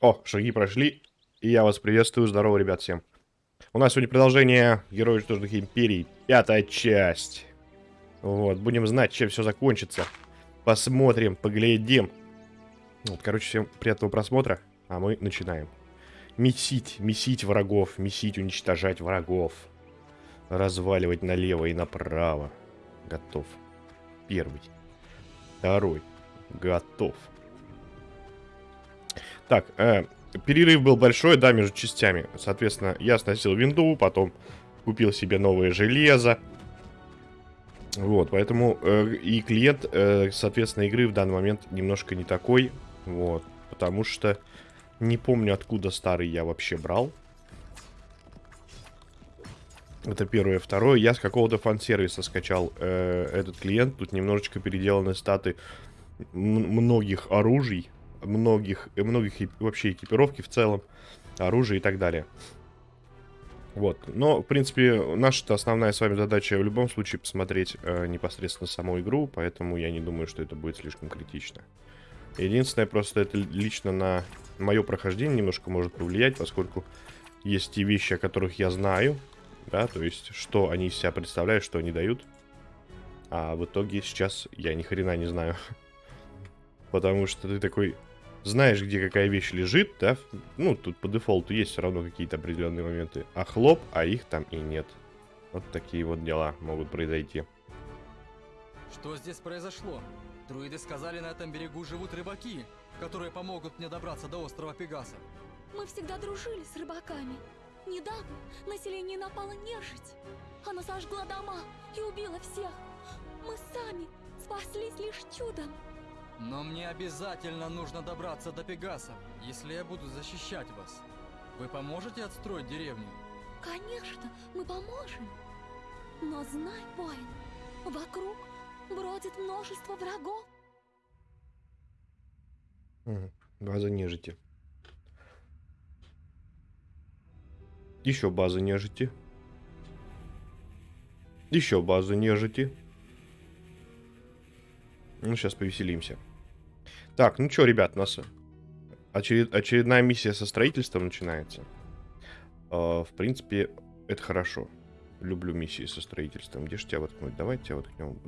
О, шаги прошли. И я вас приветствую. Здорово, ребят, всем. У нас сегодня продолжение Героев Уничтоженных Империй. Пятая часть. Вот, будем знать, чем все закончится. Посмотрим, поглядим. Вот, короче, всем приятного просмотра. А мы начинаем. Месить, месить врагов, месить, уничтожать врагов. Разваливать налево и направо. Готов. Первый. Второй. Готов. Так, э, перерыв был большой, да, между частями. Соответственно, я сносил винду, потом купил себе новое железо. Вот, поэтому э, и клиент, э, соответственно, игры в данный момент немножко не такой. Вот, потому что не помню, откуда старый я вообще брал. Это первое. Второе, я с какого-то фан-сервиса скачал э, этот клиент. Тут немножечко переделаны статы многих оружий многих, многих вообще экипировки в целом, оружия и так далее. Вот. Но, в принципе, наша основная с вами задача в любом случае посмотреть э, непосредственно саму игру, поэтому я не думаю, что это будет слишком критично. Единственное, просто это лично на мое прохождение немножко может повлиять, поскольку есть те вещи, о которых я знаю, да, то есть, что они из себя представляют, что они дают. А в итоге сейчас я ни хрена не знаю. Потому что ты такой, знаешь, где какая вещь лежит, да, ну, тут по дефолту есть все равно какие-то определенные моменты, а хлоп, а их там и нет. Вот такие вот дела могут произойти. Что здесь произошло? Друиды сказали, на этом берегу живут рыбаки, которые помогут мне добраться до острова Пегаса. Мы всегда дружили с рыбаками. Недавно население напало нежить. Она сожгла дома и убила всех. Мы сами спаслись лишь чудом. Но мне обязательно нужно добраться до Пегаса, если я буду защищать вас. Вы поможете отстроить деревню? Конечно, мы поможем. Но знай, воин, вокруг бродит множество врагов. База нежити. Еще база нежити. Еще база нежити. Ну, сейчас повеселимся. Так, ну что, ребят, у нас очеред... очередная миссия со строительством начинается. Uh, в принципе, это хорошо. Люблю миссии со строительством. Где же тебя воткнуть? Давай тебя воткнем.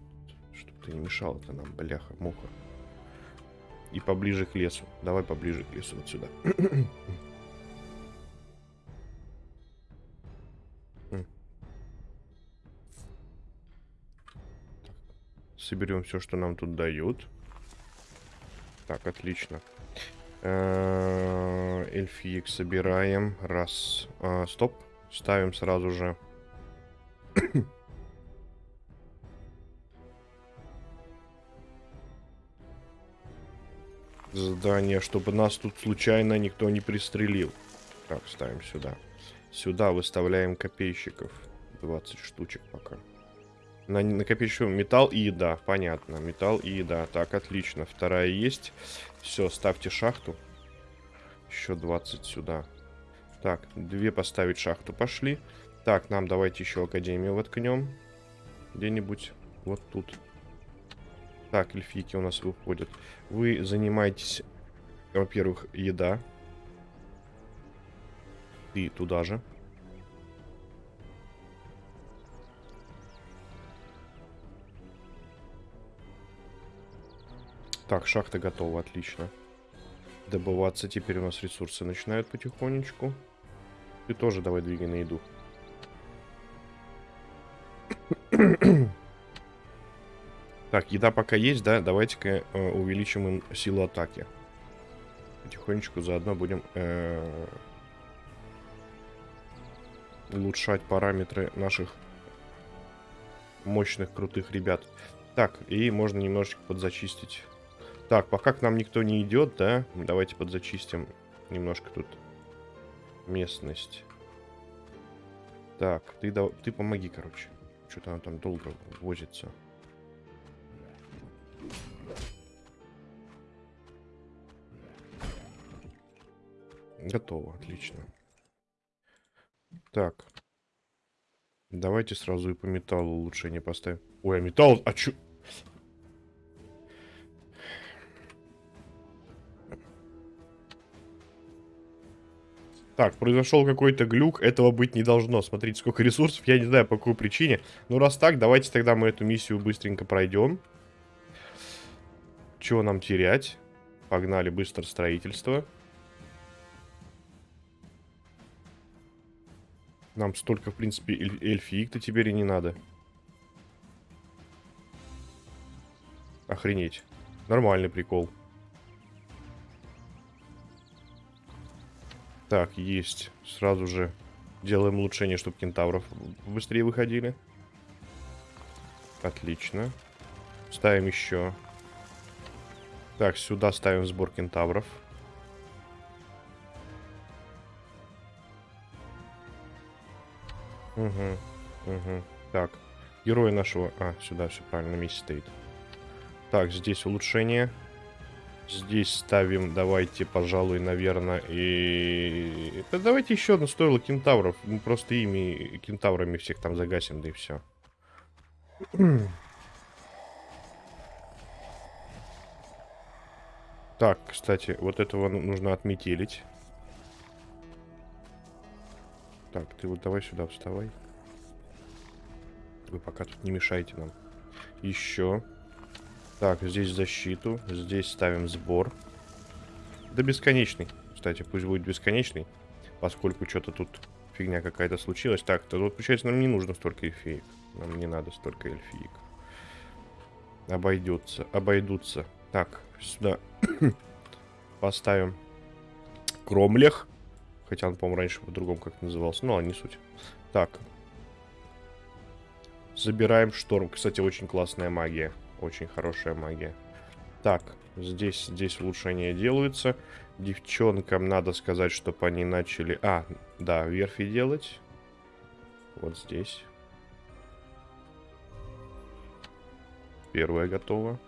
Чтобы ты не мешал это нам, бляха, муха. И поближе к лесу. Давай поближе к лесу, вот сюда. Соберем все, что нам тут дают. Так, отлично. Эльфиек собираем. Раз. А, стоп. Ставим сразу же. Задание, чтобы нас тут случайно никто не пристрелил. Так, ставим сюда. Сюда выставляем копейщиков. 20 штучек пока. На накопичиваем металл и еда. Понятно. Металл и еда. Так, отлично. Вторая есть. Все, ставьте шахту. Еще 20 сюда. Так, две поставить шахту. Пошли. Так, нам давайте еще академию воткнем. Где-нибудь вот тут. Так, эльфийки у нас выходят. Вы занимаетесь, во-первых, еда. И туда же. Так, шахта готова, отлично. Добываться теперь у нас ресурсы начинают потихонечку. Ты тоже давай двигай на еду. так, еда пока есть, да? Давайте-ка э, увеличим им силу атаки. Потихонечку заодно будем э, улучшать параметры наших мощных, крутых ребят. Так, и можно немножечко подзачистить так, пока к нам никто не идет, да? Давайте подзачистим немножко тут местность. Так, ты, да, ты помоги, короче. Что-то она там долго возится. Готово, отлично. Так. Давайте сразу и по металлу улучшение поставим. Ой, а металл... А чё... Так, произошел какой-то глюк, этого быть не должно. Смотрите, сколько ресурсов, я не знаю по какой причине. Ну, раз так, давайте тогда мы эту миссию быстренько пройдем. Чего нам терять? Погнали быстро строительство. Нам столько, в принципе, эль эльфиик-то теперь и не надо. Охренеть. Нормальный прикол. Так, есть. Сразу же делаем улучшение, чтобы кентавров быстрее выходили. Отлично. Ставим еще. Так, сюда ставим сбор кентавров. Угу, угу. Так, герои нашего... А, сюда все правильно, на месте стоит. Так, здесь улучшение. Здесь ставим, давайте, пожалуй, наверное, и... Да давайте еще одно стоило кентавров. Мы просто ими, кентаврами всех там загасим, да и все. Так, кстати, вот этого ну, нужно отметелить. Так, ты вот давай сюда вставай. Вы пока тут не мешайте нам. Еще. Так, здесь защиту. Здесь ставим сбор. Да бесконечный. Кстати, пусть будет бесконечный. Поскольку что-то тут фигня какая-то случилась. Так, то вот, получается, нам не нужно столько эльфиек. Нам не надо столько эльфиек. Обойдется. Обойдутся. Так, сюда поставим кромлех. Хотя он, по-моему, раньше по-другому как назывался. А не суть. Так. Забираем шторм. Кстати, очень классная магия. Очень хорошая магия. Так, здесь, здесь улучшения делаются. Девчонкам надо сказать, чтобы они начали... А, да, верфи делать. Вот здесь. Первая готова.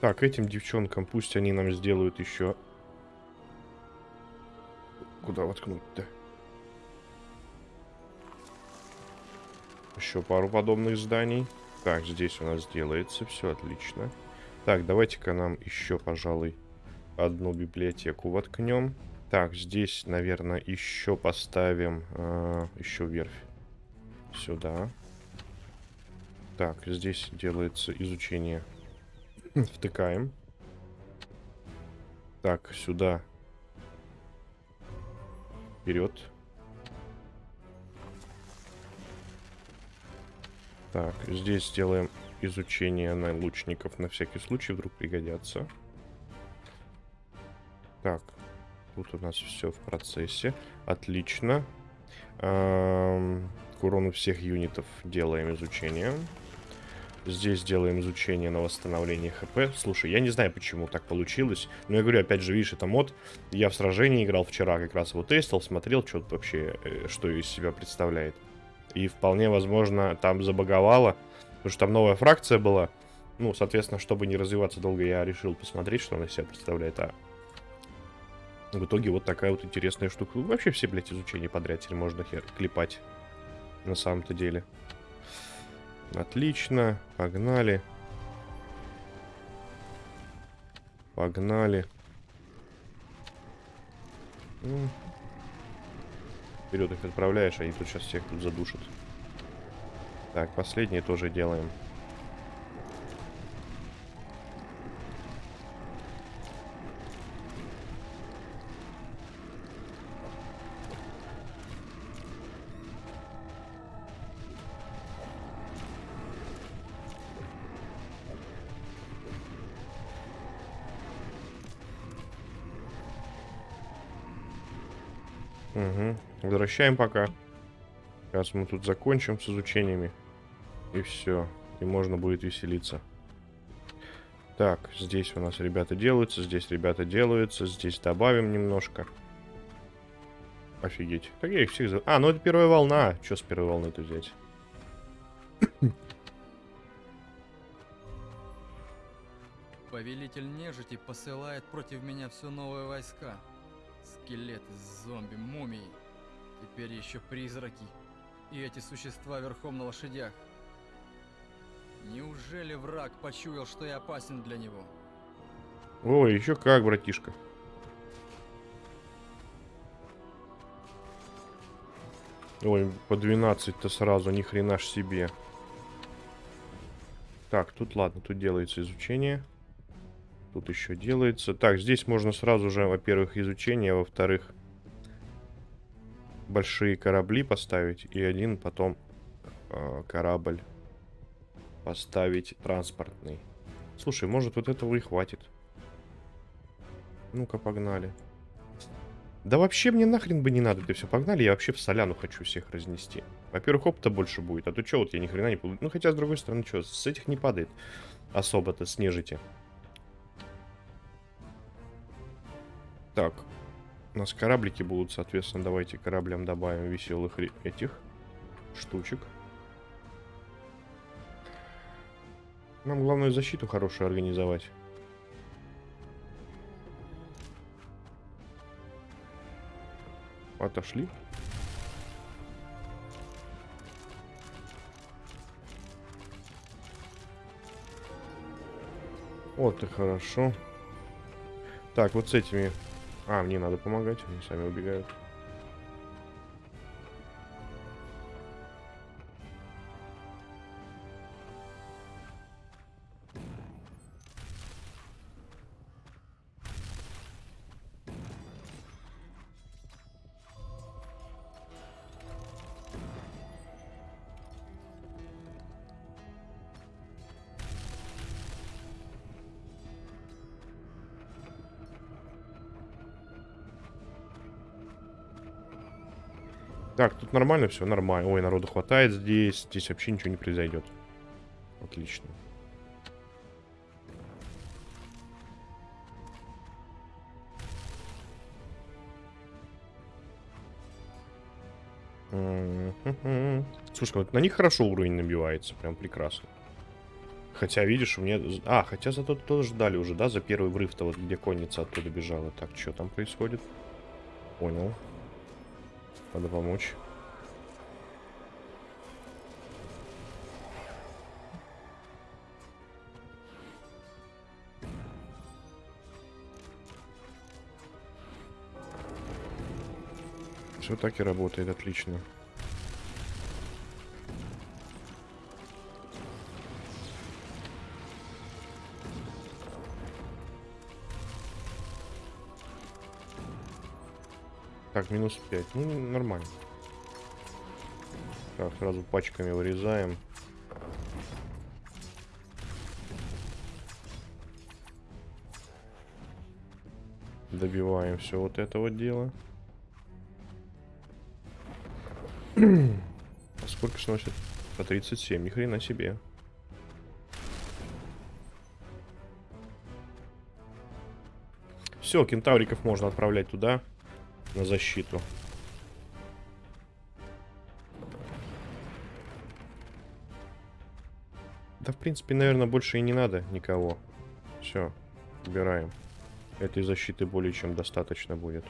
Так, этим девчонкам пусть они нам сделают еще... Куда воткнуть-то? Еще пару подобных зданий. Так, здесь у нас делается. Все отлично. Так, давайте-ка нам еще, пожалуй, одну библиотеку воткнем. Так, здесь, наверное, еще поставим э, еще верфь. Сюда. Так, здесь делается изучение. Втыкаем. Так, сюда. Вперед. Так, здесь сделаем изучение на лучников на всякий случай, вдруг пригодятся. Так, тут у нас все в процессе. Отлично. Эм, к всех юнитов делаем изучение. Здесь делаем изучение на восстановление хп. Слушай, я не знаю, почему так получилось. Но я говорю, опять же, видишь, это мод. Я в сражении играл вчера, как раз его тестил, смотрел, что вообще, э, что из себя представляет. И вполне возможно там забаговало, потому что там новая фракция была. Ну, соответственно, чтобы не развиваться долго, я решил посмотреть, что она из себя представляет. А в итоге вот такая вот интересная штука. Вообще все, блядь, изучения подряд теперь можно хер клепать. На самом-то деле. Отлично. Погнали. Погнали. Ну, Вперед их отправляешь, они тут сейчас всех тут задушат. Так, последнее тоже делаем. Возвращаем пока. Сейчас мы тут закончим с изучениями. И все. И можно будет веселиться. Так, здесь у нас ребята делаются, здесь ребята делаются, здесь добавим немножко. Офигеть. Так я их всех... За... А, ну это первая волна. Что с первой волны-то взять? Повелитель нежити посылает против меня все новые войска. Скелеты, зомби, мумии. Теперь еще призраки. И эти существа верхом на лошадях. Неужели враг почуял, что я опасен для него? Ой, еще как, братишка. Ой, по 12-то сразу, ни хрена ж себе. Так, тут ладно, тут делается изучение. Тут еще делается. Так, здесь можно сразу же, во-первых, изучение, а во-вторых, большие корабли поставить. И один потом э, корабль поставить транспортный. Слушай, может вот этого и хватит. Ну-ка, погнали. Да вообще мне нахрен бы не надо это все. Погнали, я вообще в соляну хочу всех разнести. Во-первых, опыта больше будет. А то что, вот я ни хрена не получу. Ну, хотя, с другой стороны, что, с этих не падает особо-то, с нежити. Так. У нас кораблики будут, соответственно, давайте кораблям добавим веселых этих штучек. Нам главное защиту хорошую организовать. Отошли. Вот и хорошо. Так, вот с этими... А, мне надо помогать, они сами убегают. Так, тут нормально все, нормально. Ой, народу хватает здесь. Здесь вообще ничего не произойдет. Отлично. Слушай, вот на них хорошо уровень набивается, прям прекрасно. Хотя, видишь, у меня... А, хотя зато тоже ждали уже, да, за первый врыв-то, вот где конница оттуда бежала. Так, что там происходит? Понял. Надо помочь. Все так и работает, отлично. Так, минус 5. Ну, нормально. Так, сразу пачками вырезаем. Добиваем все вот это вот дело. а сколько сносит? По 37, ни хрена себе. Все, кентавриков можно отправлять туда на защиту. Да, в принципе, наверное, больше и не надо никого. Все, убираем. Этой защиты более чем достаточно будет.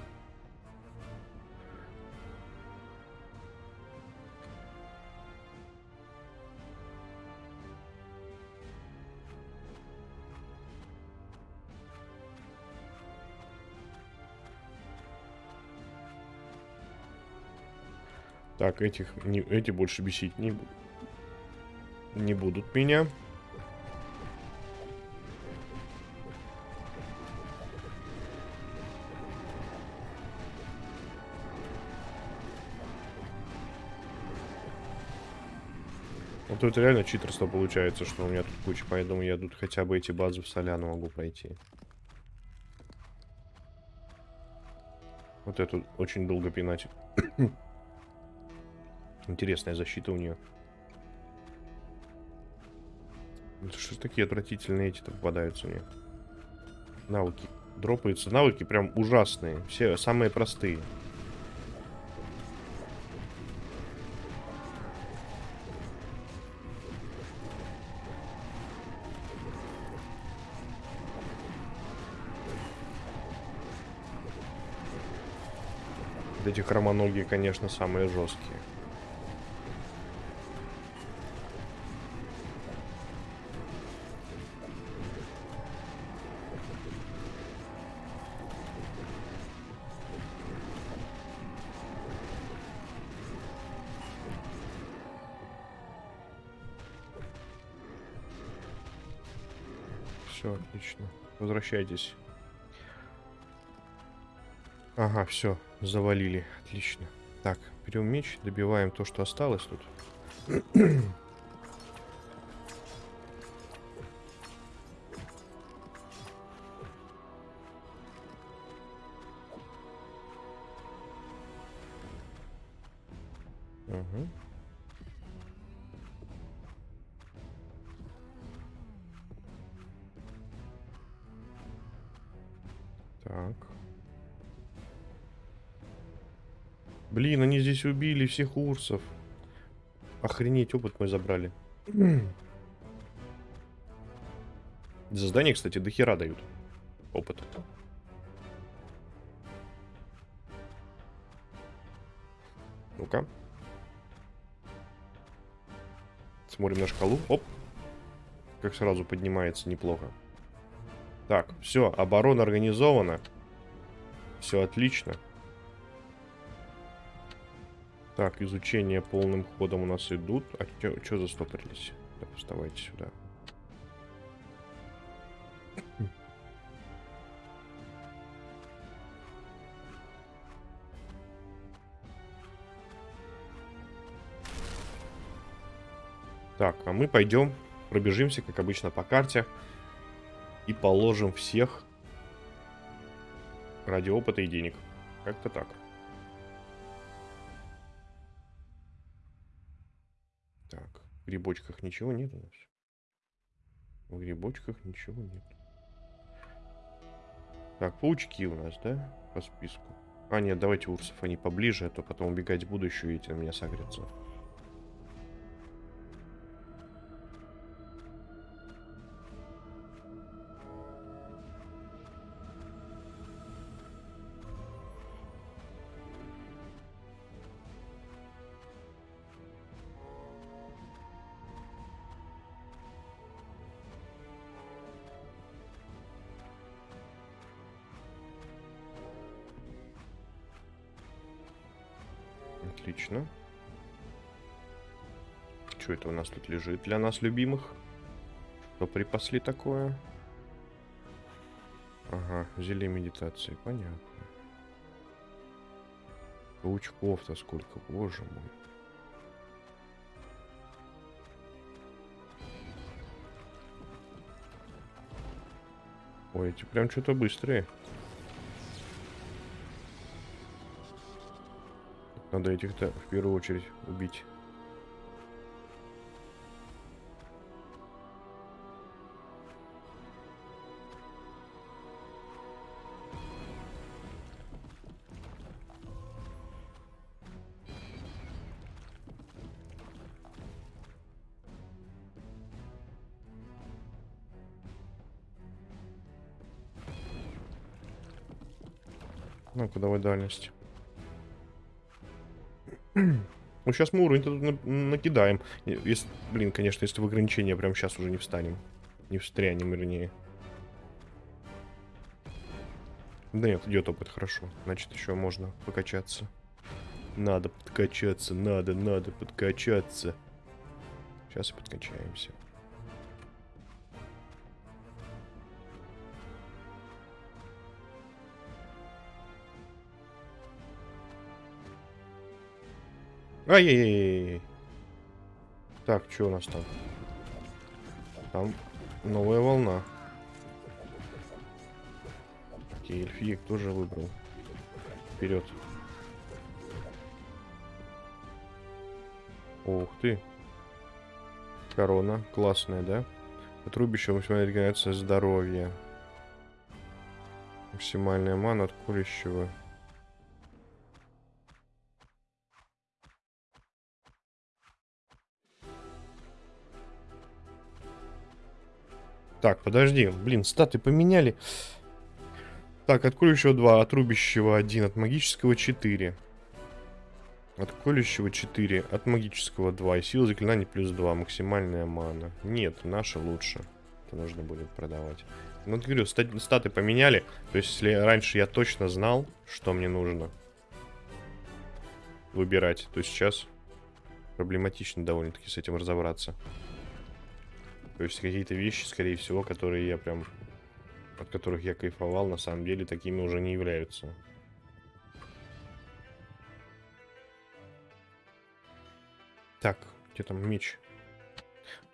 Так, этих, не, эти больше бесить не, не будут меня. Вот это реально читерство получается, что у меня тут куча, поэтому я тут хотя бы эти базы в соляну могу пройти. Вот эту очень долго пинать. Интересная защита у нее. Что ж такие отвратительные эти-то попадаются мне? Навыки. Дропаются. Навыки прям ужасные. Все самые простые. эти хромоногие, конечно, самые жесткие. Отлично. Возвращайтесь. Ага, все, завалили. Отлично. Так, берем меч, добиваем то, что осталось тут. здесь убили всех урсов. Охренеть, опыт мой забрали. За здание, кстати, до хера дают. Опыт. Ну-ка. Смотрим на шкалу. Оп. Как сразу поднимается неплохо. Так, все, оборона организована. Все отлично. Так, изучение полным ходом у нас идут. А что застопорились? Так, вставайте сюда. Так, а мы пойдем, пробежимся, как обычно, по карте. И положим всех ради опыта и денег. Как-то так. Грибочках ничего нет у нас. В грибочках ничего нет. Так, паучки у нас, да? По списку. А, нет, давайте урсов, они поближе, а то потом убегать буду еще, и эти на меня сагрятся. Нас тут лежит для нас любимых? Что припасли такое? Ага, зелье медитации, понятно. Паучков-то сколько, боже мой. Ой, эти прям что-то быстрые. Надо этих-то в первую очередь убить. Давай дальность. Ну, сейчас мы уровень тут накидаем. Если, блин, конечно, если в ограничения прям сейчас уже не встанем. Не встрянем, вернее. Да нет, идет опыт, хорошо. Значит, еще можно покачаться. Надо подкачаться, надо, надо подкачаться. Сейчас и подкачаемся. Ай-яй-яй. Так, что у нас там? Там новая волна. Окей, эльфиек тоже выбрал. Вперед. Ух ты. Корона. Классная, да? Отрубище максимальная регенерация здоровья. Максимальная мана от курящего. Так, подожди. Блин, статы поменяли. Так, от колющего 2, от рубящего 1, от магического 4. От колющего 4, от магического 2. И сила заклинаний плюс 2, максимальная мана. Нет, наша лучше. Это нужно будет продавать. Ну, говорю, стат статы поменяли. То есть, если раньше я точно знал, что мне нужно выбирать, то сейчас проблематично довольно-таки с этим разобраться. То есть какие-то вещи, скорее всего, которые я прям... От которых я кайфовал, на самом деле такими уже не являются. Так, где там меч?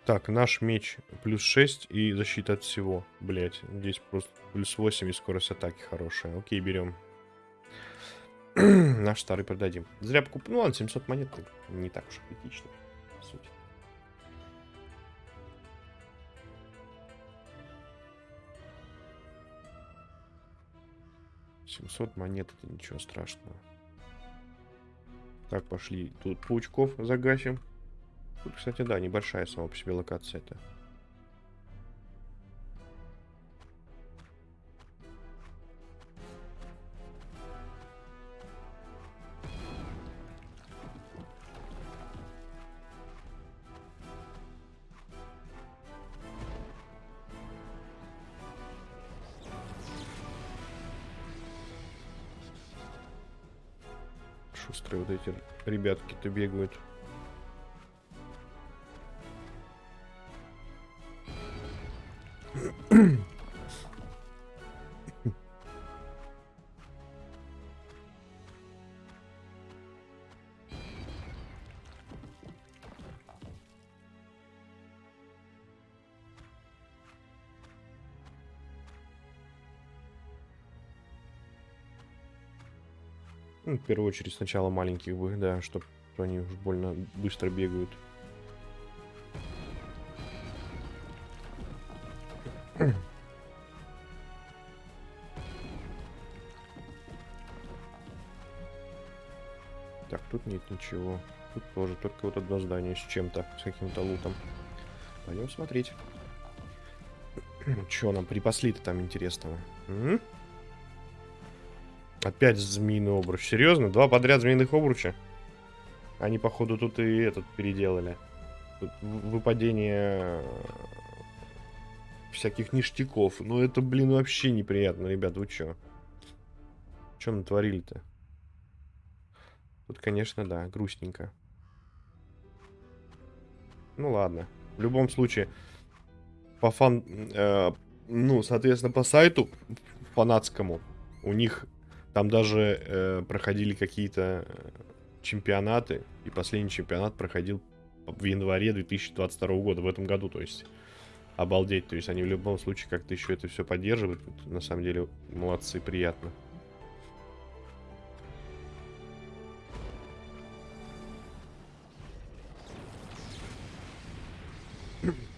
Так, наш меч плюс 6 и защита от всего. Блять, здесь просто плюс 8 и скорость атаки хорошая. Окей, берем. наш старый продадим. Зря покуп... Ну ладно, 700 монет не так уж критично, 700 монет, это ничего страшного. Так, пошли. Тут паучков загасим. Тут, кстати, да, небольшая сама по себе локация это ребятки-то бегают. В первую очередь сначала маленьких бы, да, чтобы они уж больно быстро бегают. Так, тут нет ничего. Тут тоже только вот одно здание с чем-то, с каким-то лутом. Пойдем смотреть. Что нам припасли-то там интересного? М? Опять змеиный обруч. Серьезно? Два подряд змеиных обруча? Они, походу, тут и этот переделали. Тут выпадение всяких ништяков. Ну, это, блин, вообще неприятно, ребят. Вы чё? Чё натворили-то? Тут, конечно, да, грустненько. Ну, ладно. В любом случае, по фан... Э, ну, соответственно, по сайту фанатскому у них там даже э, проходили какие-то э, чемпионаты, и последний чемпионат проходил в январе 2022 года, в этом году, то есть обалдеть, то есть они в любом случае как-то еще это все поддерживают, на самом деле молодцы, приятно.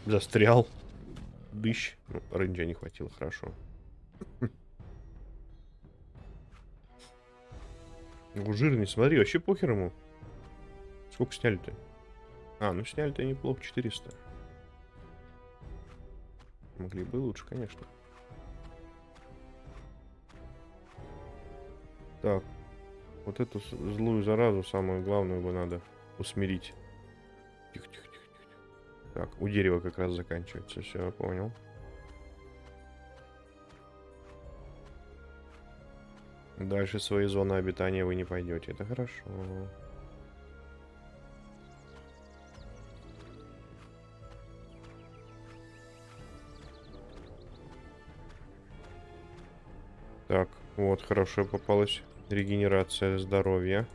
Застрял. Дыщ. Ну, рейнджа не хватило, хорошо. Ну, жирный, смотри, вообще похер ему. Сколько сняли-то? А, ну сняли-то неплохо, 400. Могли бы лучше, конечно. Так. Вот эту злую заразу, самую главную бы надо усмирить. Тихо, тихо, тихо. Так, у дерева как раз заканчивается. Все, понял. Дальше своей зоны обитания вы не пойдете. Это хорошо. Так, вот, хорошо попалась. Регенерация здоровья.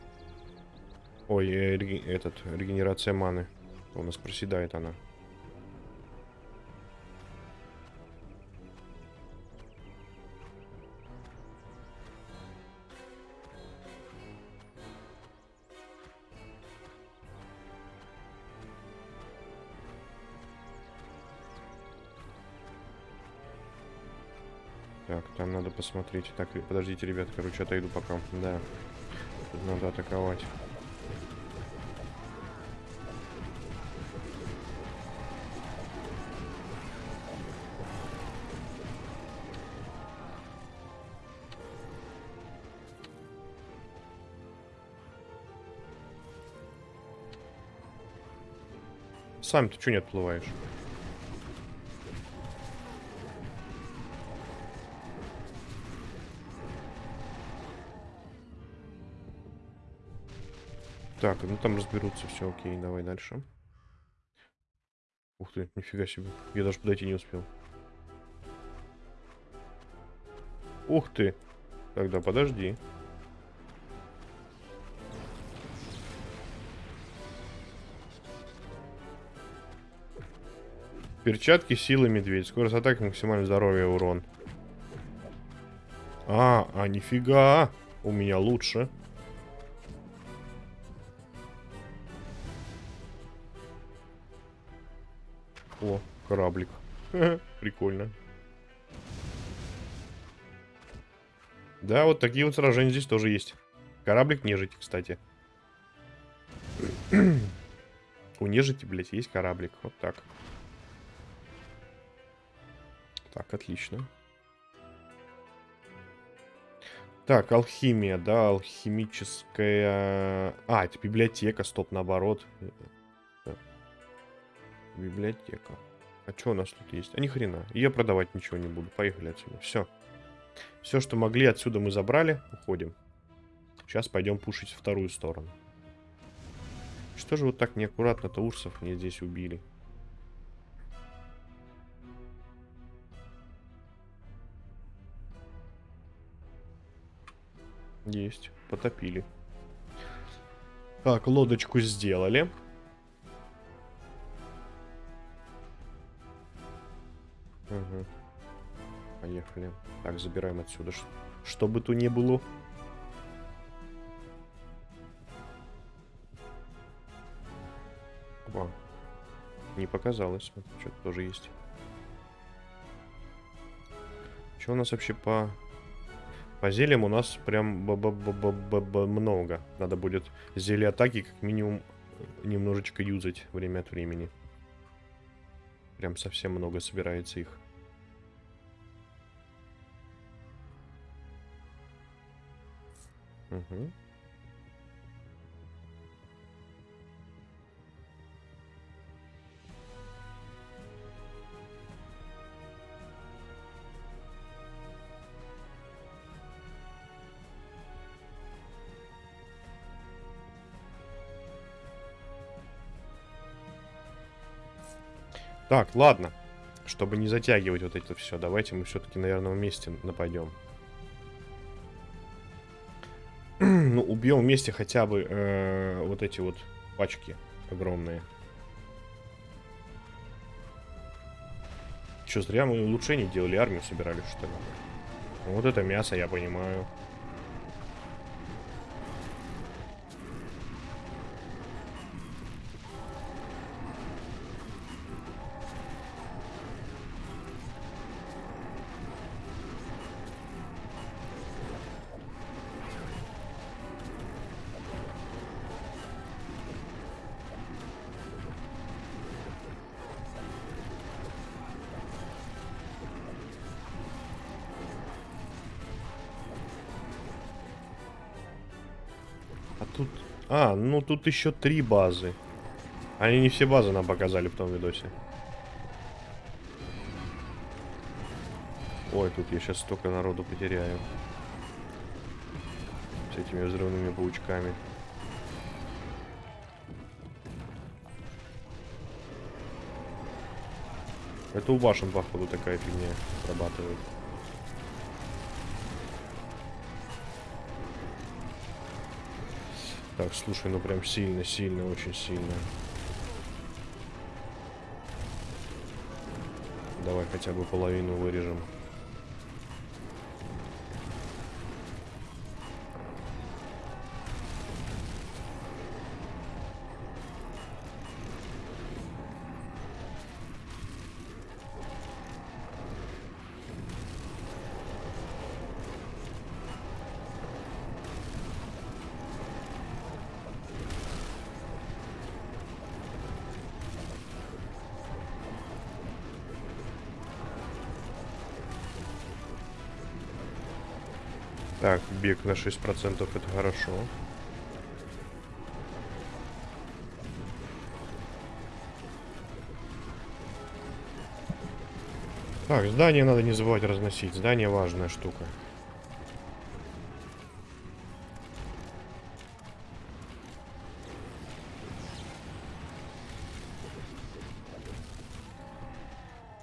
Ой, э, реги этот, регенерация маны. У нас проседает она. Посмотреть. Так, подождите, ребят, короче, отойду пока. Да. Тут надо атаковать. Сам ты что не отплываешь? Так, ну там разберутся, все окей, давай дальше. Ух ты, нифига себе. Я даже подойти не успел. Ух ты. Тогда подожди. Перчатки силы медведь. Скорость атаки, максимальное здоровье, урон. А, а нифига. У меня лучше. Кораблик. Прикольно. Да, вот такие вот сражения здесь тоже есть. Кораблик нежити, кстати. У нежити, блядь, есть кораблик. Вот так. Так, отлично. Так, алхимия, да, алхимическая... А, это библиотека, стоп, наоборот. Библиотека. А что у нас тут есть? А ни хрена. Я продавать ничего не буду. Поехали отсюда. Все. Все, что могли, отсюда мы забрали. Уходим. Сейчас пойдем пушить вторую сторону. Что же вот так неаккуратно-то урсов мне здесь убили? Есть. Потопили. Так, лодочку сделали. Угу. Поехали. Так, забираем отсюда. Что бы то ни было. О, не показалось. Что-то тоже есть. Что у нас вообще по... По зельям у нас прям б -б -б -б -б много. Надо будет зелье атаки как минимум немножечко юзать время от времени. Прям совсем много собирается их. Угу. Так, ладно. Чтобы не затягивать вот это все, давайте мы все-таки, наверное, вместе нападем. ну, убьем вместе хотя бы э, вот эти вот пачки огромные. Че, зря мы улучшение делали, армию собирали, что ли? Вот это мясо, я понимаю. А, ну тут еще три базы. Они не все базы нам показали в том видосе. Ой, тут я сейчас столько народу потеряю. С этими взрывными паучками. Это у башен, походу, такая фигня срабатывает. Слушай, ну прям сильно, сильно, очень сильно. Давай хотя бы половину вырежем. Так, бег на 6% это хорошо. Так, здание надо не забывать разносить. Здание важная штука.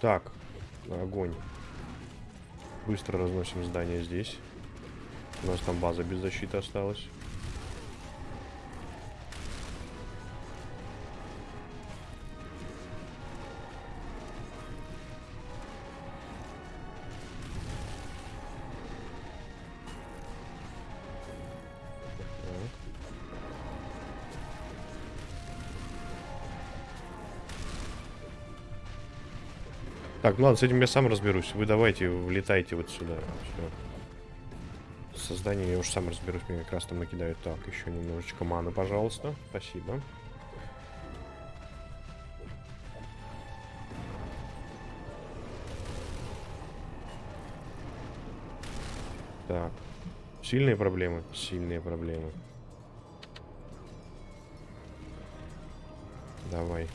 Так, огонь. Быстро разносим здание здесь. У нас там база без защиты осталась. Так. Ну ладно, с этим я сам разберусь. Вы давайте, влетайте вот сюда. Все. С созданием я уж сам разберусь, мне как раз там накидают. Так, еще немножечко маны, пожалуйста. Спасибо. Так. Сильные проблемы? Сильные проблемы. Давай.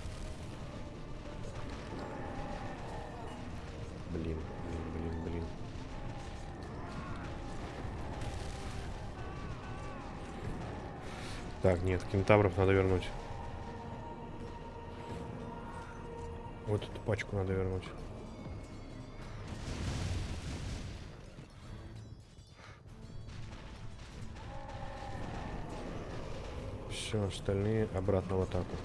Так, нет, кентавров надо вернуть. Вот эту пачку надо вернуть. Все, остальные обратно в атаку.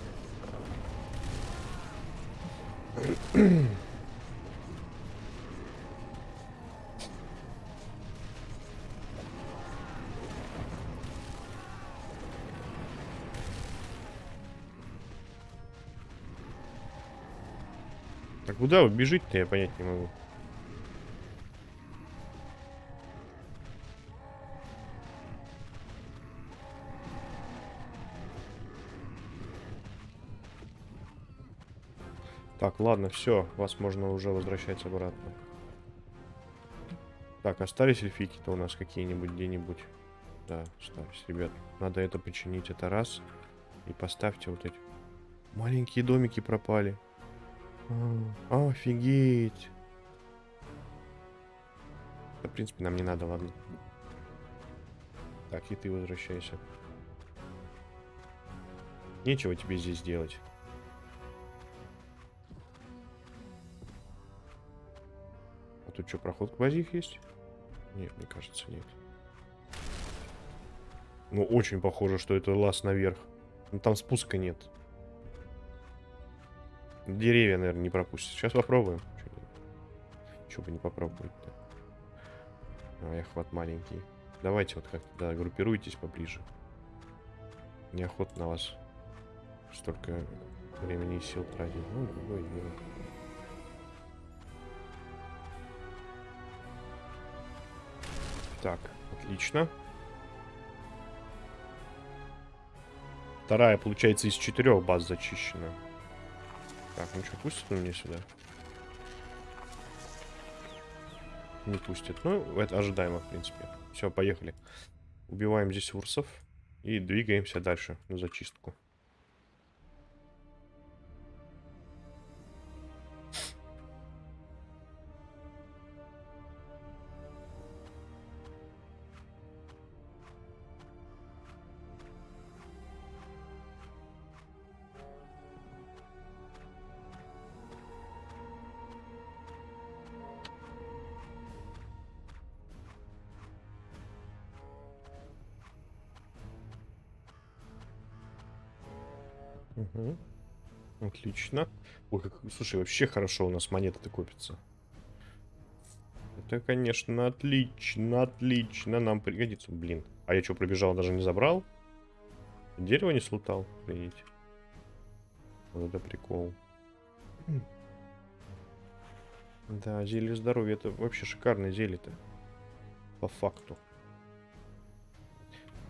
Куда вы бежите-то, я понять не могу. Так, ладно, все, вас можно уже возвращать обратно. Так, остались эльфики-то у нас какие-нибудь где-нибудь? Да, остались, ребят. Надо это починить, это раз. И поставьте вот эти. Маленькие домики пропали. Офигеть. В принципе, нам не надо, ладно. Так, и ты возвращайся. Нечего тебе здесь делать. А тут что, проход к базе есть? Нет, мне кажется, нет. Ну, очень похоже, что это лаз наверх. Но там спуска нет. Деревья, наверное, не пропустят. Сейчас попробуем. Чего бы не попробовать-то. А, я хват маленький. Давайте вот как-то, да, группируйтесь поближе. Неохота на вас столько времени и сил тратить. Ну, ой, ой. Так, отлично. Вторая, получается, из четырех баз зачищена. Так, ну что, пустят меня сюда? Не пустят. Ну, это ожидаемо, в принципе. Все, поехали. Убиваем здесь урсов. И двигаемся дальше на зачистку. Отлично. Ой, как, слушай, вообще хорошо у нас монеты-то копятся. Это, конечно, отлично, отлично. Нам пригодится. Блин. А я что, пробежал, даже не забрал? Дерево не слутал? Видите? Вот это прикол. Да, зелье здоровья. Это вообще шикарное зелье-то. По факту.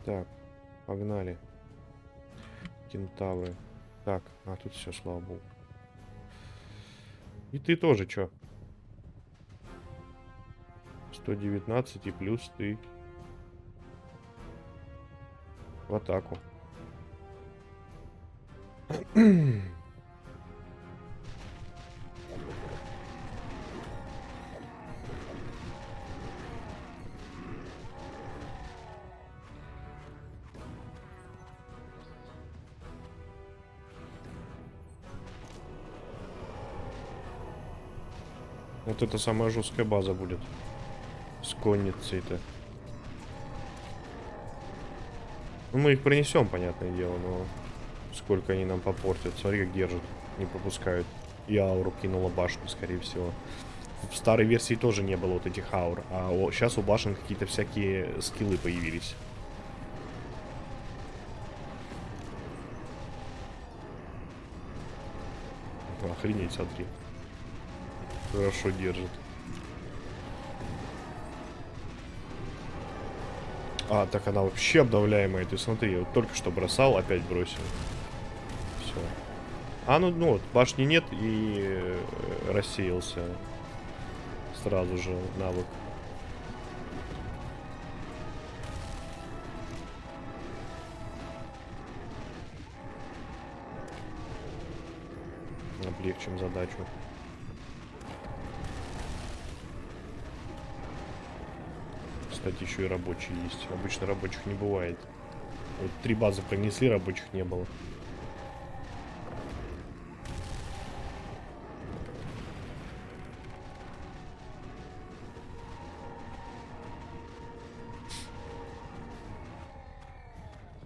Так, погнали. Кентавры. Так, а тут все, слава богу. И ты тоже чё? 119 и плюс ты. В атаку. Вот это самая жесткая база будет. С конницей-то. Ну, мы их принесем, понятное дело, но сколько они нам попортят. Смотри, как держат. Не пропускают. И ауру кинула башню, скорее всего. В старой версии тоже не было вот этих аур. А о, сейчас у башен какие-то всякие скиллы появились. Охренеть, смотри. Хорошо держит. А, так она вообще обновляемая. Ты смотри, вот только что бросал, опять бросил. Все. А, ну, ну вот, башни нет и э, рассеялся сразу же навык. Облегчим задачу. Кстати, еще и рабочие есть. Обычно рабочих не бывает. Вот три базы принесли, рабочих не было.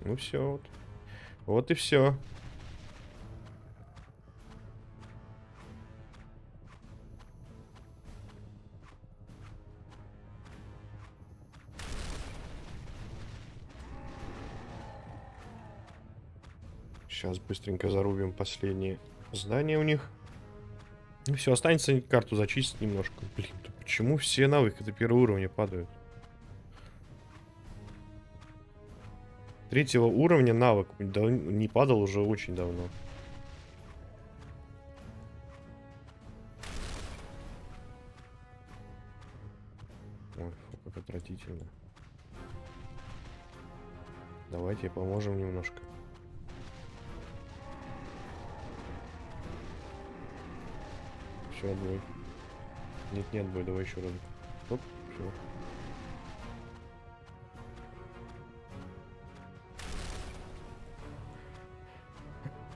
Ну все, вот. Вот и все. Сейчас быстренько зарубим последние здания у них. И все, останется карту зачистить немножко. Блин, да почему все навыки до первого уровня падают? Третьего уровня навык не падал уже очень давно. Ой, фу, как отвратительно. Давайте поможем немножко. Все, отбой. Нет, нет, бой, давай еще раз. Оп, все.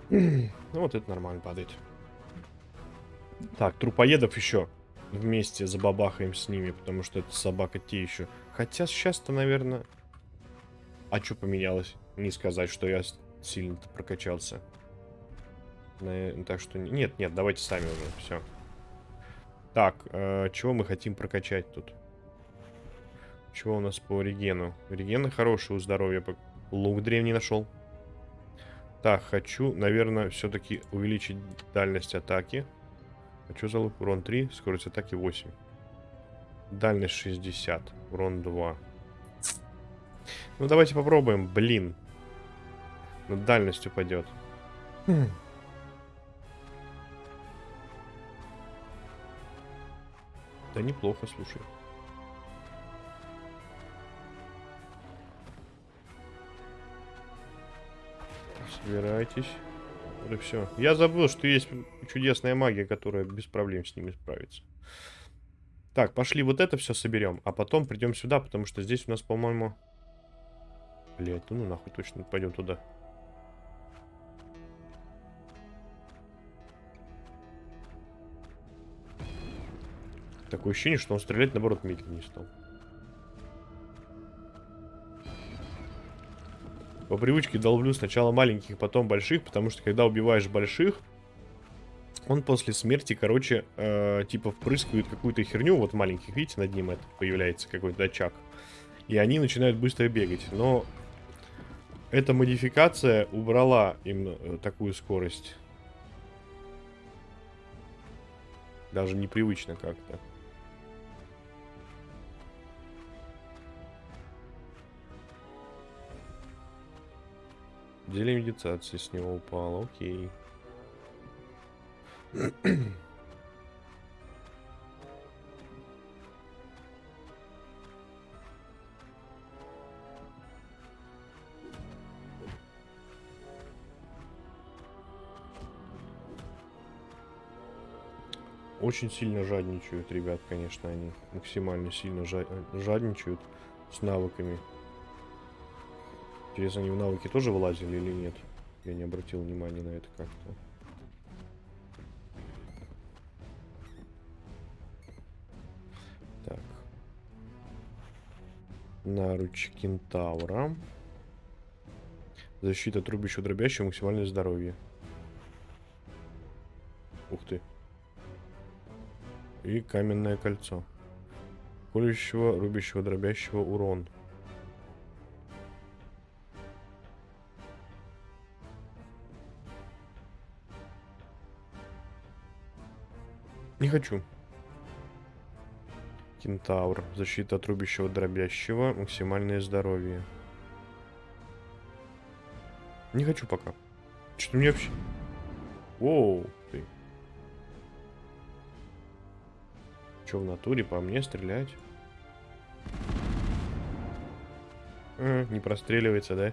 Ну вот это нормально падает. Так, трупоедов еще вместе забабахаем с ними, потому что это собака те еще. Хотя сейчас-то, наверное... А что поменялось? Не сказать, что я сильно прокачался. Так что... Нет, нет, давайте сами уже, все. Так, э, чего мы хотим прокачать тут? Чего у нас по регену? Регены хорошие у здоровья. Лук древний нашел. Так, хочу, наверное, все-таки увеличить дальность атаки. Хочу залог урон 3, скорость атаки 8. Дальность 60, урон 2. Ну, давайте попробуем, блин. Ну, дальность упадет. Хм. Да неплохо, слушай. Собирайтесь. Вот и все. Я забыл, что есть чудесная магия, которая без проблем с ними справится. Так, пошли вот это все соберем, а потом придем сюда, потому что здесь у нас, по-моему... Блять, ну, нахуй точно пойдем туда. Такое ощущение, что он стрелять, наоборот, медленнее стал. По привычке долблю сначала маленьких, потом больших, потому что когда убиваешь больших, он после смерти, короче, э, типа впрыскивает какую-то херню. Вот маленьких, видите, над ним это появляется какой-то очаг. И они начинают быстро бегать. Но эта модификация убрала им э, такую скорость. Даже непривычно как-то. Деле медитации с него упало, окей. Очень сильно жадничают, ребят, конечно, они максимально сильно жадничают с навыками. Интересно, они в навыки тоже вылазили или нет? Я не обратил внимания на это как-то. Так. Наруч кентавра. Защита трубища дробящего, максимальное здоровье. Ух ты. И каменное кольцо. Колющего, рубящего, дробящего урон. Не хочу. Кентавр. Защита от рубящего, дробящего. Максимальное здоровье. Не хочу пока. Что-то мне вообще... Оу, ты. Че в натуре по мне стрелять? А, не простреливается, да?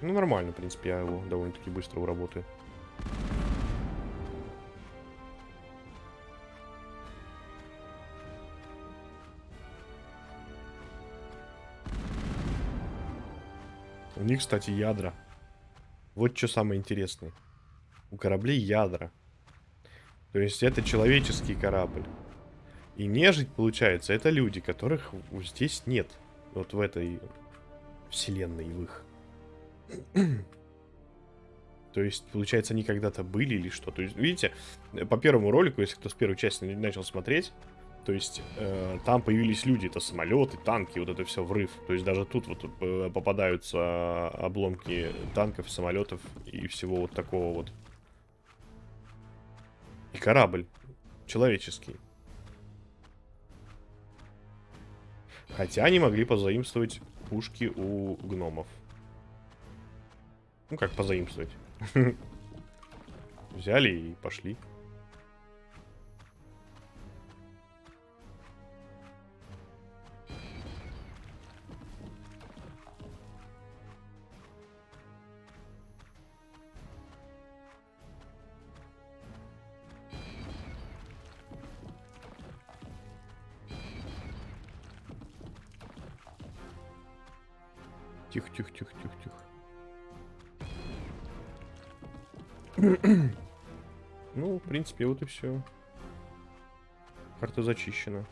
Ну, нормально, в принципе, я его довольно-таки быстро уработаю. У них, кстати, ядра. Вот что самое интересное. У кораблей ядра. То есть это человеческий корабль. И нежить, получается, это люди, которых здесь нет. Вот в этой вселенной в их. То есть, получается, они когда-то были или что? То есть, видите, по первому ролику, если кто с первой части начал смотреть, то есть э, там появились люди, это самолеты, танки, вот это все врыв. То есть даже тут вот э, попадаются обломки танков, самолетов и всего вот такого вот. И корабль человеческий. Хотя они могли позаимствовать пушки у гномов. Ну как позаимствовать? Взяли и пошли. Тихо, тихо, тихо, тихо, тихо. ну, в принципе, вот и все. Карта зачищена.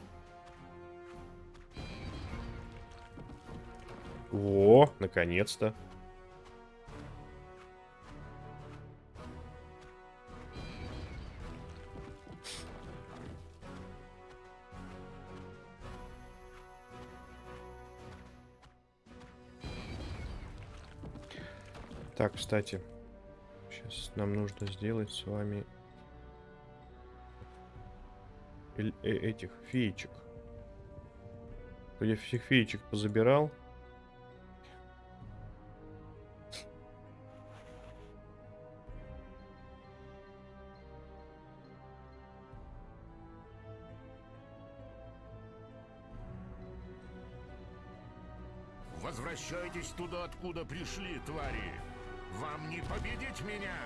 О, наконец-то. Кстати, сейчас нам нужно сделать с вами э этих феечек. Я всех феечек позабирал. Возвращайтесь туда, откуда пришли, твари. Вам не победить меня!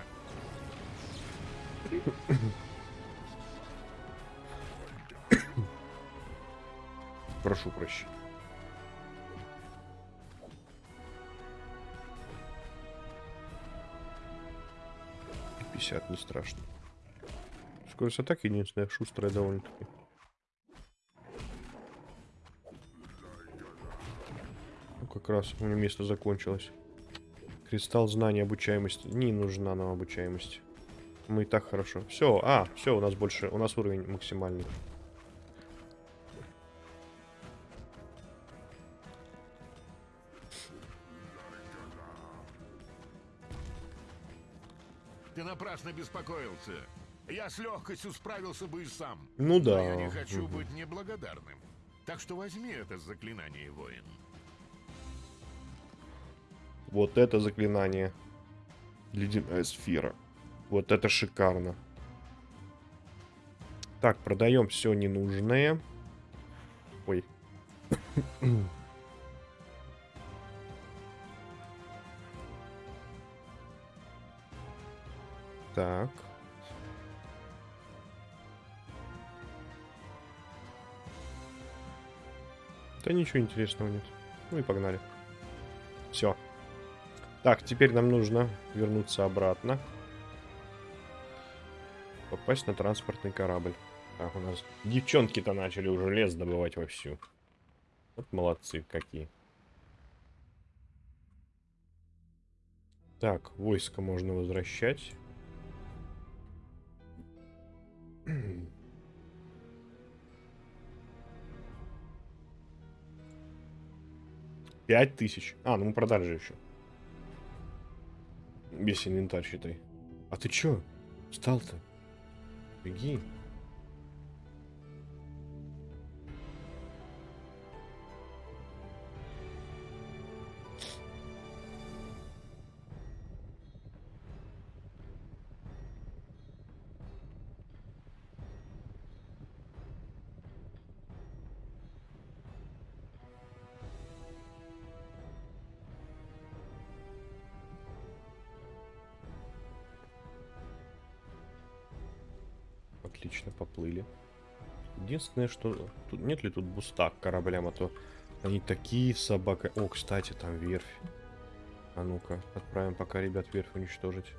Прошу прощения. Пятьдесят не страшно. Скорость атаки единственная, шустрая довольно-таки. Ну, как раз у меня место закончилось. Кристалл знания обучаемости. Не нужна нам обучаемость. Мы и так хорошо. Все, а, все, у нас больше, у нас уровень максимальный. Ты напрасно беспокоился. Я с легкостью справился бы и сам. Ну да. Но я не хочу быть неблагодарным. Так что возьми это заклинание, воин. Вот это заклинание. Ледяная сфера. Вот это шикарно. Так, продаем все ненужное. Ой. так. Да ничего интересного нет. Ну и погнали. Все. Так, теперь нам нужно вернуться обратно. Попасть на транспортный корабль. Так, у нас девчонки-то начали уже лес добывать вовсю. Вот молодцы какие. Так, войско можно возвращать. Пять тысяч. А, ну мы продали же еще. Весь инвентарь, считай. А ты чё? Встал-то? Беги. Единственное, что... Тут, нет ли тут буста к кораблям, а то они такие собака... О, кстати, там верфь. А ну-ка, отправим пока ребят верфь уничтожить.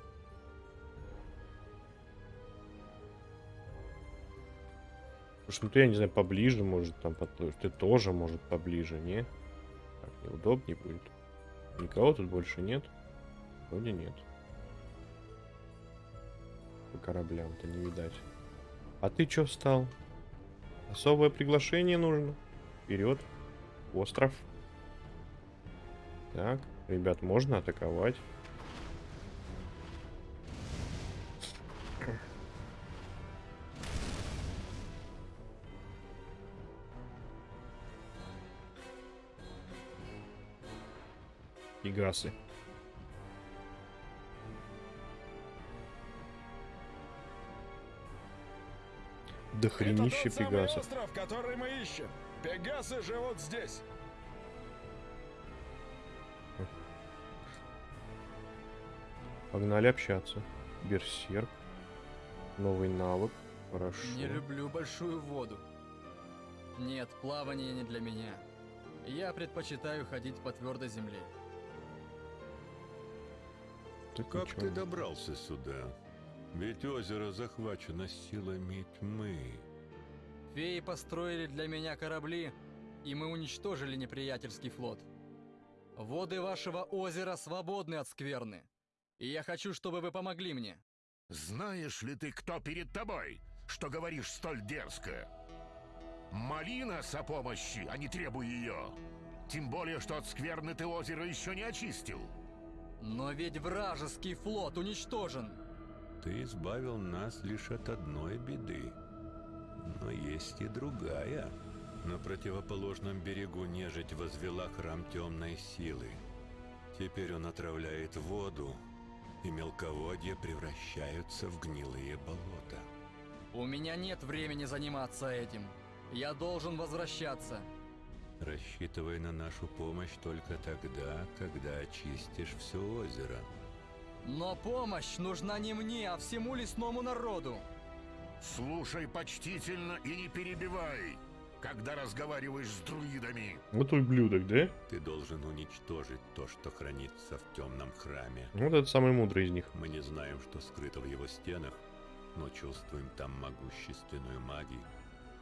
Слушай, ну ты, я не знаю, поближе, может, там подплывешь. Ты тоже, может, поближе, не? Так, неудобнее будет. Никого тут больше нет? Вроде нет. По кораблям-то не видать. А ты чё встал? Особое приглашение нужно. Вперед. Остров. Так, ребят, можно атаковать. До хренища Это пегасов. остров, который мы ищем. Пегасы живут здесь. Погнали общаться. Берсерк. Новый навык. Хорошо. Не люблю большую воду. Нет, плавание не для меня. Я предпочитаю ходить по твердой земле. Так Как ничего. ты добрался сюда? Ведь озеро захвачено силами тьмы. Феи построили для меня корабли, и мы уничтожили неприятельский флот. Воды вашего озера свободны от скверны. И я хочу, чтобы вы помогли мне. Знаешь ли ты, кто перед тобой, что говоришь столь дерзко? Моли нас о помощи, а не требуй ее. Тем более, что от скверны ты озеро еще не очистил. Но ведь вражеский флот уничтожен. Ты избавил нас лишь от одной беды. Но есть и другая. На противоположном берегу нежить возвела храм темной силы. Теперь он отравляет воду, и мелководья превращаются в гнилые болота. У меня нет времени заниматься этим. Я должен возвращаться. Рассчитывай на нашу помощь только тогда, когда очистишь все озеро. Но помощь нужна не мне, а всему лесному народу. Слушай почтительно и не перебивай, когда разговариваешь с друидами. Вот ублюдок, да? Ты должен уничтожить то, что хранится в темном храме. Вот это самый мудрый из них. Мы не знаем, что скрыто в его стенах, но чувствуем там могущественную магию.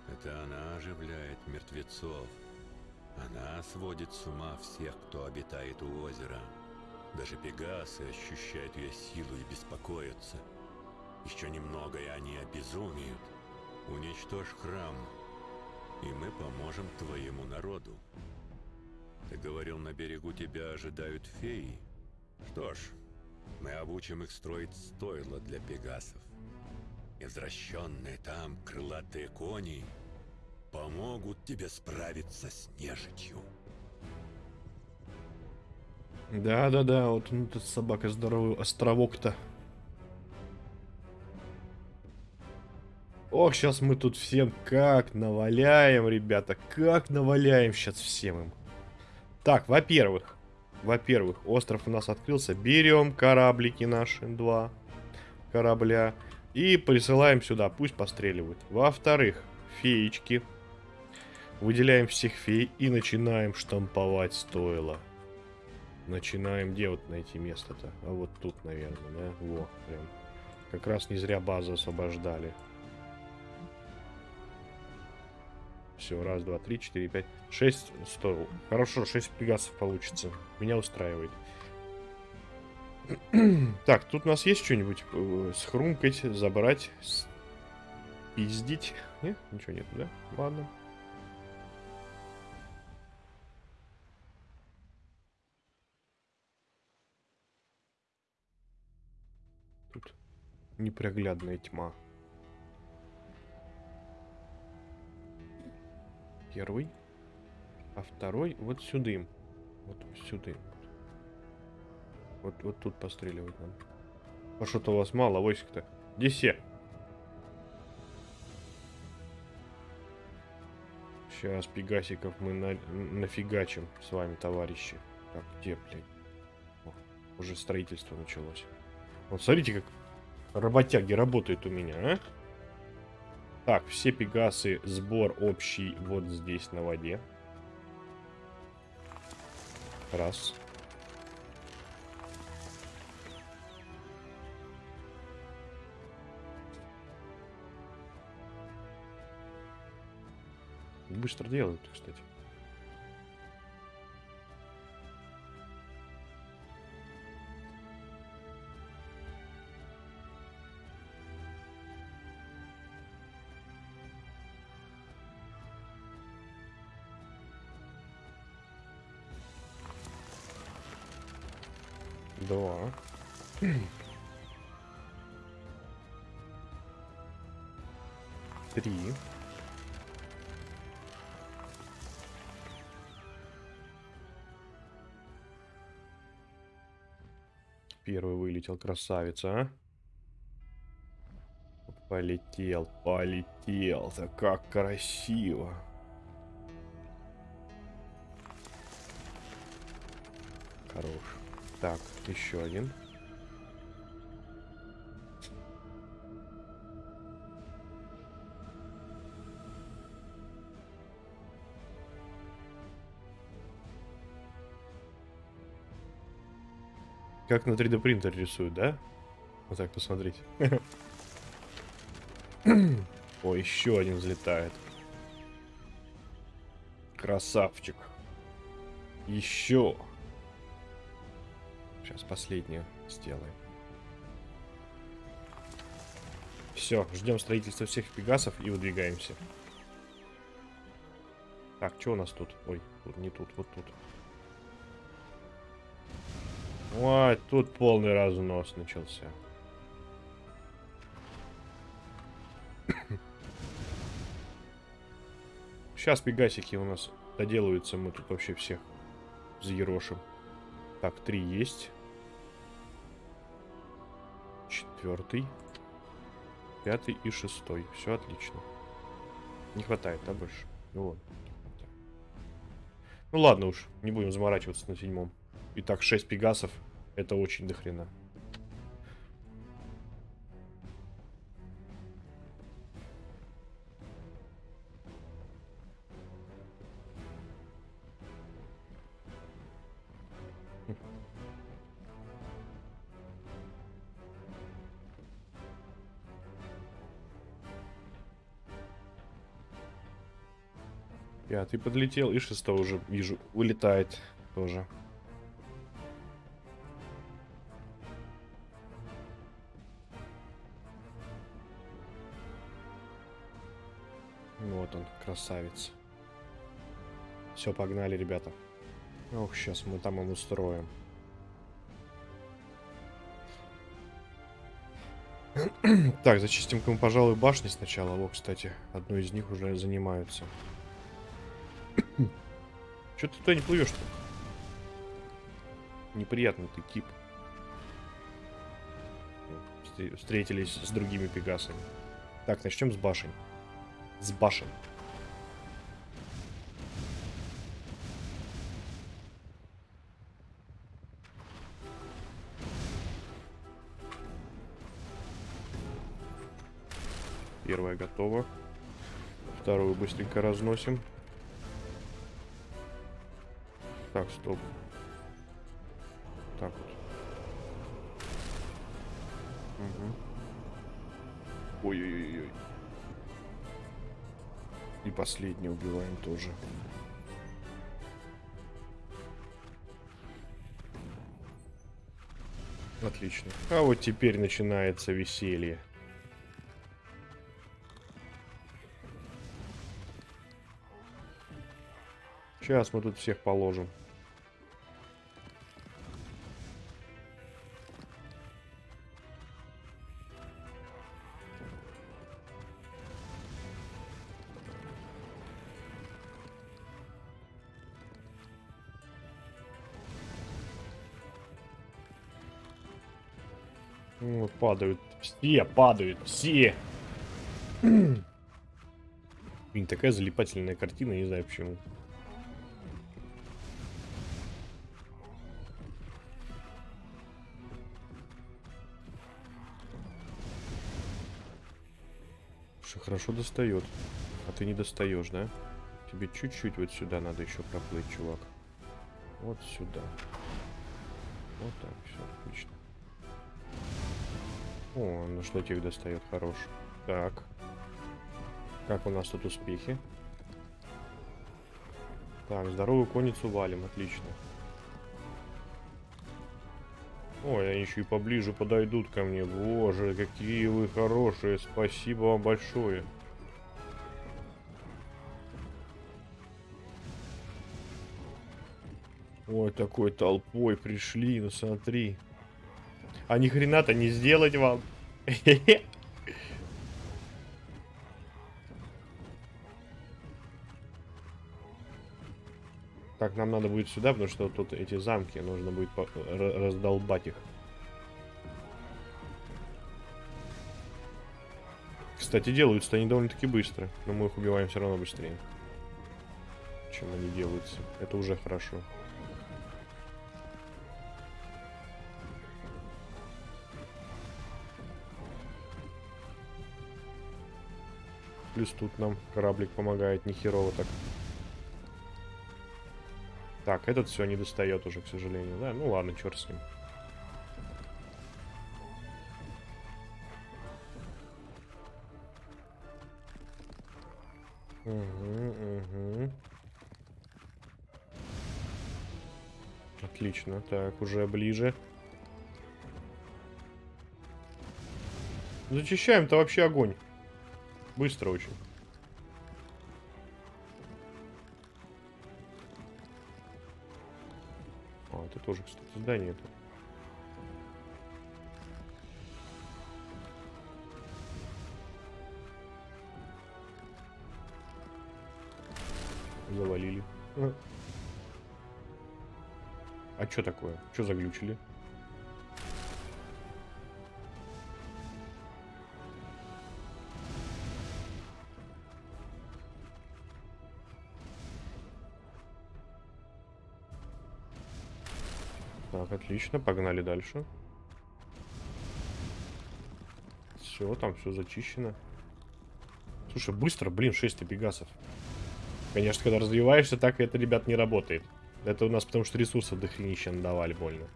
Это она оживляет мертвецов. Она сводит с ума всех, кто обитает у озера. Даже пегасы ощущают ее силу и беспокоятся. Еще немного, и они обезумеют. Уничтожь храм, и мы поможем твоему народу. Ты говорил, на берегу тебя ожидают феи? Что ж, мы обучим их строить стойла для пегасов. И взращенные там крылатые кони помогут тебе справиться с нежитью. Да-да-да, вот он тут собака здоровый островок-то. Ох, сейчас мы тут всем как наваляем, ребята, как наваляем сейчас всем им. Так, во-первых, во-первых, остров у нас открылся. Берем кораблики наши, два корабля, и присылаем сюда, пусть постреливают. Во-вторых, феечки. Выделяем всех фей и начинаем штамповать стоило. Начинаем, где вот найти место-то? А вот тут, наверное, да? Во, прям. Как раз не зря базу освобождали. Все, раз, два, три, четыре, пять, шесть, сто. Хорошо, шесть пегасов получится. Меня устраивает. так, тут у нас есть что-нибудь э, схрумкать, забрать, пиздить? Нет? Ничего нет, да? Ладно. Непроглядная тьма. Первый. А второй вот сюда. Вот сюда. Вот, вот тут постреливать надо. А что-то у вас мало войск-то. Где все? Сейчас пегасиков мы на, нафигачим с вами, товарищи. Так, где, блядь? О, уже строительство началось. Вот смотрите, как работяги работают у меня, а? Так, все пегасы, сбор общий вот здесь на воде. Раз. Быстро делают, кстати. Вылетел, красавица, а? Полетел, полетел. Да как красиво. Хорош. Так, еще один. Как на 3D принтере рисуют, да? Вот так посмотрите. О, еще один взлетает. Красавчик. Еще. Сейчас последнюю сделаем. Все, ждем строительства всех пегасов и выдвигаемся. Так, что у нас тут? Ой, не тут, вот тут. Ой, тут полный разнос начался. Сейчас пегасики у нас доделаются, мы тут вообще всех заерошим. Так, три есть. Четвертый. Пятый и шестой. Все отлично. Не хватает, да, больше? Ну вот. Ну ладно уж, не будем заморачиваться на седьмом. Итак, 6 пегасов. Это очень дохрена. Пятый подлетел, и шестой уже вижу, улетает тоже. Красавец. Все, погнали, ребята. Ох, сейчас мы там им устроим. так, зачистим-ка мы, пожалуй, башни сначала. Во, кстати, одной из них уже занимаются. Че ты туда не плывешь-то? Неприятный ты тип. Встретились с другими пегасами. Так, начнем с башен с башен. Первая готова. Вторую быстренько разносим. Так, стоп. Так вот. Угу. Ой-ой-ой. И последний убиваем тоже. Отлично. А вот теперь начинается веселье. Сейчас мы тут всех положим. Ну, падают. Все падают. Все. Блин, такая залипательная картина, не знаю почему. Хорошо достает. А ты не достаешь, да? Тебе чуть-чуть вот сюда надо еще проплыть, чувак. Вот сюда. Вот так, все, отлично. О, на шлотик достает, хорош. Так. Как у нас тут успехи? Так, здоровую конницу валим, отлично. Ой, они еще и поближе подойдут ко мне. Боже, какие вы хорошие. Спасибо вам большое. Ой, такой толпой пришли, ну смотри. А ни хрена-то не сделать вам. Так, нам надо будет сюда, потому что тут эти замки, нужно будет раздолбать их. Кстати, делаются они довольно-таки быстро, но мы их убиваем все равно быстрее, чем они делаются. Это уже хорошо. Плюс тут нам кораблик помогает, нехерово так. Так, этот все не достает уже, к сожалению, да? Ну ладно, черт с ним. Угу, угу. Отлично, так, уже ближе. Зачищаем-то вообще огонь. Быстро очень. Тоже, кстати, здание это. Завалили. А. А что такое? Что заглючили? Так, отлично, погнали дальше. Все, там все зачищено. Слушай, быстро, блин, 6 пегасов. Конечно, когда развиваешься, так это, ребят, не работает. Это у нас потому что ресурсов дохренища надавали больно.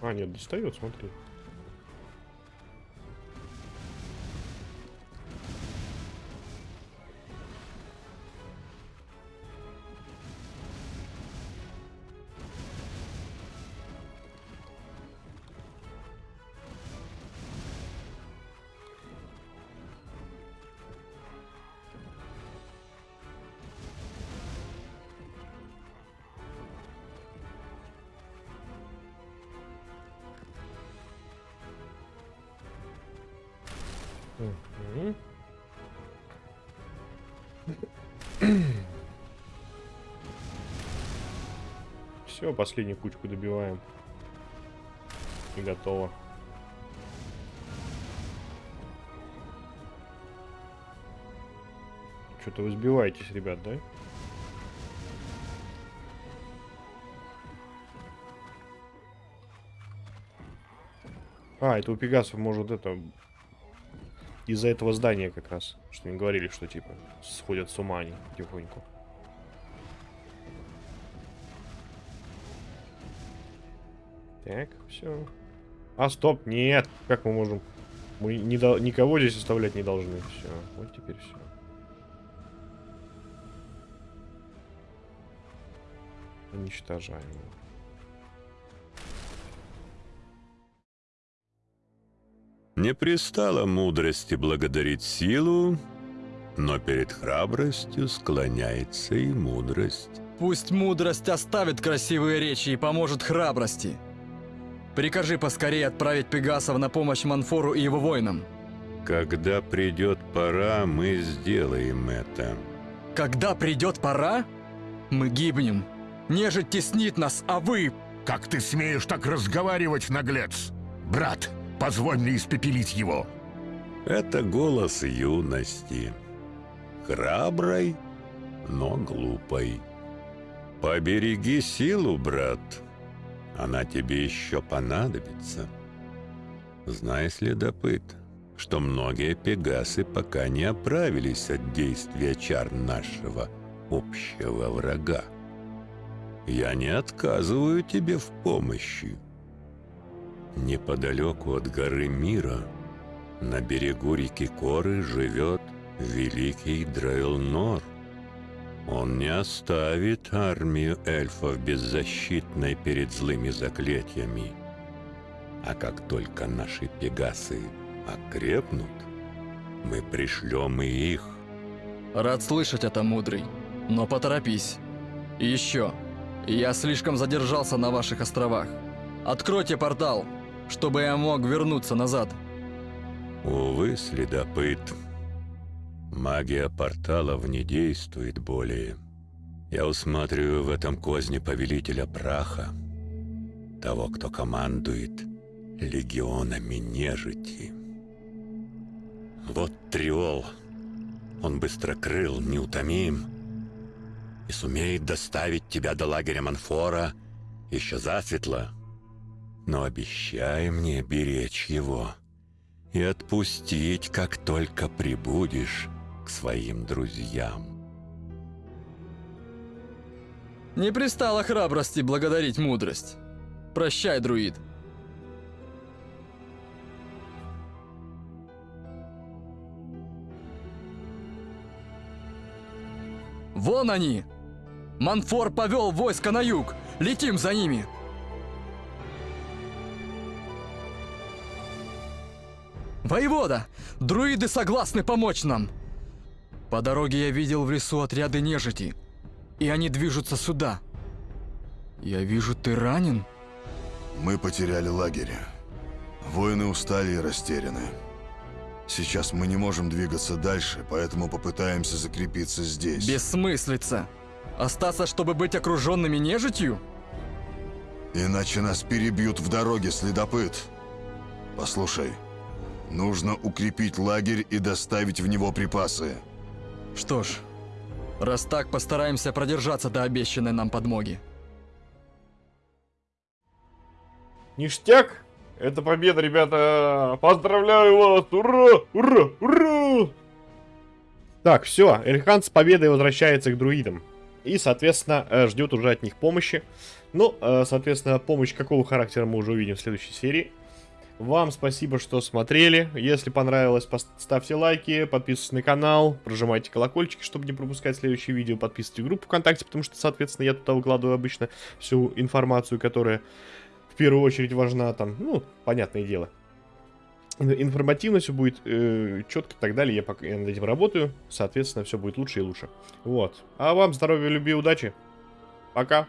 А, нет, достает, смотри. Все, последнюю кучку добиваем. И готово. Что-то вы сбиваетесь, ребят, да? А, это у Пегасов может это из-за этого здания как раз. Что они говорили, что типа сходят с ума они потихоньку. Так, все. А, стоп, нет. Как мы можем Мы не дол- никого здесь оставлять не должны. Все, вот теперь все. Уничтожаем. его. Не пристало мудрости благодарить силу, но перед храбростью склоняется и мудрость. Пусть мудрость оставит красивые речи и поможет храбрости. Прикажи поскорее отправить Пегасов на помощь Манфору и его воинам. Когда придет пора, мы сделаем это. Когда придет пора, мы гибнем. Нежить теснит нас, а вы... Как ты смеешь так разговаривать, наглец? Брат, позволь мне испепелить его. Это голос юности. Храброй, но глупой. Побереги силу, брат. Она тебе еще понадобится. Знай, следопыт, что многие пегасы пока не оправились от действия чар нашего общего врага. Я не отказываю тебе в помощи. Неподалеку от горы Мира, на берегу реки Коры, живет великий Дрейлнор. Он не оставит армию эльфов беззащитной перед злыми заклятиями. А как только наши пегасы окрепнут, мы пришлем и их. Рад слышать это, мудрый. Но поторопись. И еще. Я слишком задержался на ваших островах. Откройте портал, чтобы я мог вернуться назад. Увы, следопыт. Магия порталов не действует более. Я усматриваю в этом козне повелителя праха. Того, кто командует легионами нежити. Вот Триол. Он быстрокрыл, неутомим. И сумеет доставить тебя до лагеря Манфора еще засветло. Но обещай мне беречь его и отпустить, как только прибудешь к своим друзьям. Не пристало храбрости благодарить мудрость. Прощай, друид. Вон они! Манфор повел войско на юг! Летим за ними! Воевода! Друиды согласны помочь нам! По дороге я видел в лесу отряды нежити, и они движутся сюда. Я вижу, ты ранен? Мы потеряли лагерь. Воины устали и растеряны. Сейчас мы не можем двигаться дальше, поэтому попытаемся закрепиться здесь. Бессмыслица. Остаться, чтобы быть окруженными нежитью? Иначе нас перебьют в дороге, следопыт. Послушай, нужно укрепить лагерь и доставить в него припасы. Что ж, раз так, постараемся продержаться до обещанной нам подмоги. Ништяк! Это победа, ребята! Поздравляю вас! Ура! Ура! Ура! Так, все, Эльхан с победой возвращается к друидам. И, соответственно, э, ждет уже от них помощи. Ну, э, соответственно, помощь какого характера мы уже увидим в следующей серии. Вам спасибо, что смотрели. Если понравилось, ставьте лайки, подписывайтесь на канал, прожимайте колокольчики, чтобы не пропускать следующие видео, подписывайтесь в группу ВКонтакте, потому что, соответственно, я туда выкладываю обычно всю информацию, которая в первую очередь важна там, ну, понятное дело. Информативно все будет э, четко и так далее. Я пока я над этим работаю. Соответственно, все будет лучше и лучше. Вот. А вам здоровья, любви, удачи. Пока.